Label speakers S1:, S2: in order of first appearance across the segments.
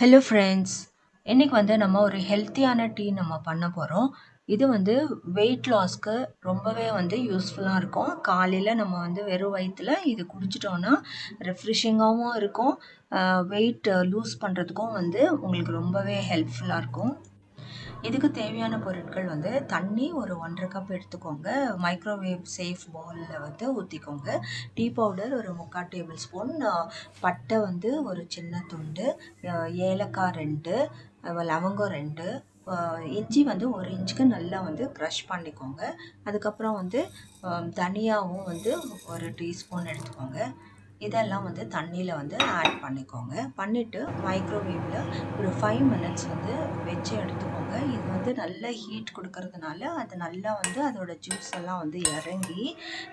S1: Hello friends இன்றைக்கி வந்து நம்ம ஒரு ஹெல்த்தியான டீ நம்ம பண்ண போகிறோம் இது வந்து வெயிட் லாஸ்க்கு ரொம்பவே வந்து யூஸ்ஃபுல்லாக இருக்கும். காலையில் நம்ம வந்து வெறும் வயிற்றில் இது குடிச்சிட்டோன்னா ரெஃப்ரெஷிங்காகவும் இருக்கும். வெயிட் லூஸ் பண்ணுறதுக்கும் வந்து உங்களுக்கு ரொம்பவே ஹெல்ப்ஃபுல்லாக இருக்கும். இதுக்கு தேவையான பொருட்கள் வந்து தண்ணி ஒரு ஒன்றரை கப் எடுத்துக்கோங்க. மைக்ரோவேவ் சேஃப் பவுலில் வந்து ஊற்றிக்கோங்க டீ பவுடர் ஒரு முக்கால் டேபிள் ஸ்பூன் பட்டை வந்து ஒரு சின்ன துண்டு ஏலக்காய் ரெண்டு லவங்கம் ரெண்டு இஞ்சி வந்து ஒரு இன்ச்சுக்கு நல்லா வந்து க்ரஷ் பண்ணிக்கோங்க. அதுக்கப்புறம் வந்து தனியாகவும் தனியாவும் வந்து ஒரு டீஸ்பூன் எடுத்துக்கோங்க. இதெல்லாம் வந்து தண்ணியில் வந்து ஆட் பண்ணிக்கோங்க. பண்ணிவிட்டு மைக்ரோவேவில் ஒரு ஃபைவ் மினிட்ஸ் வந்து வச்சு எடுத்துக்கோங்க. இது வந்து நல்ல ஹீட் கொடுக்கறதுனால அது நல்லா வந்து அதோட ஜூஸ் எல்லாம் வந்து இறங்கி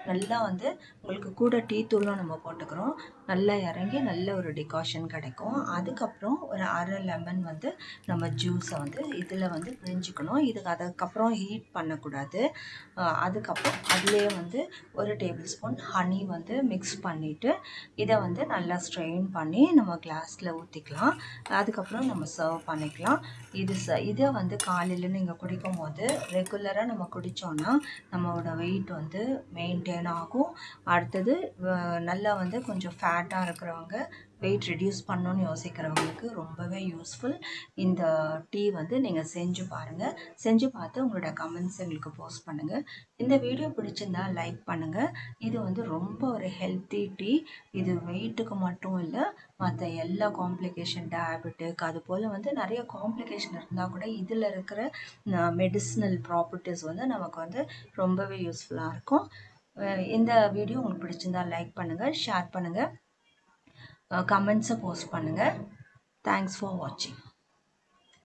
S1: நல்லா வந்து உங்களுக்கு கூட டீ தூளும் நம்ம போட்டுக்கிறோம். நல்லா இறங்கி நல்ல ஒரு டிகாஷன் கிடைக்கும். அதுக்கப்புறம் ஒரு அரை லெமன் வந்து நம்ம ஜூஸை வந்து இதில் வந்து பிழிஞ்சிக்கணும். இதுக்கு அதுக்கப்புறம் ஹீட் பண்ணக்கூடாது. அதுக்கப்புறம் அதுலேயே வந்து ஒரு டேபிள் ஸ்பூன் ஹனி வந்து மிக்ஸ் பண்ணிவிட்டு இதை வந்து நல்லா ஸ்ட்ரெயின் பண்ணி நம்ம கிளாஸில் ஊற்றிக்கலாம் அதுக்கப்புறம் நம்ம சர்வ் பண்ணிக்கலாம். இது ச இதை வந்து காலையில் நீங்கள் குடிக்கும் போது ரெகுலராக நம்ம குடித்தோன்னா நம்மளோட வெயிட் வந்து மெயின்டைன் ஆகும். அடுத்தது நல்லா வந்து கொஞ்சம் ஃபே ஃபேட்டாக இருக்கிறவங்க வெயிட் ரெடியூஸ் பண்ணணும்னு யோசிக்கிறவங்களுக்கு ரொம்பவே யூஸ்ஃபுல் இந்த டீ வந்து நீங்கள் செஞ்சு பாருங்கள் செஞ்சு பார்த்து உங்களோட கமெண்ட்ஸ் எங்களுக்கு போஸ்ட் பண்ணுங்கள் இந்த வீடியோ பிடிச்சிருந்தா லைக் பண்ணுங்கள் இது வந்து ரொம்ப ஒரு ஹெல்த்தி டீ இது வெயிட்டுக்கு மட்டும் இல்லை மற்ற எல்லா காம்ப்ளிகேஷன் டயபெட்டிக் அது போல் வந்து நிறைய காம்ப்ளிகேஷன் இருந்தால் கூட இதில் இருக்கிற மெடிசினல் ப்ராப்பர்ட்டிஸ் வந்து நமக்கு வந்து ரொம்பவே யூஸ்ஃபுல்லாக இருக்கும். இந்த வீடியோ உங்களுக்கு பிடிச்சிருந்தா லைக் பண்ணுங்கள் ஷேர் பண்ணுங்கள் கமெண்ட்ஸை போஸ்ட் பண்ணுங்கள் தேங்க்ஸ் ஃபார் வாட்சிங்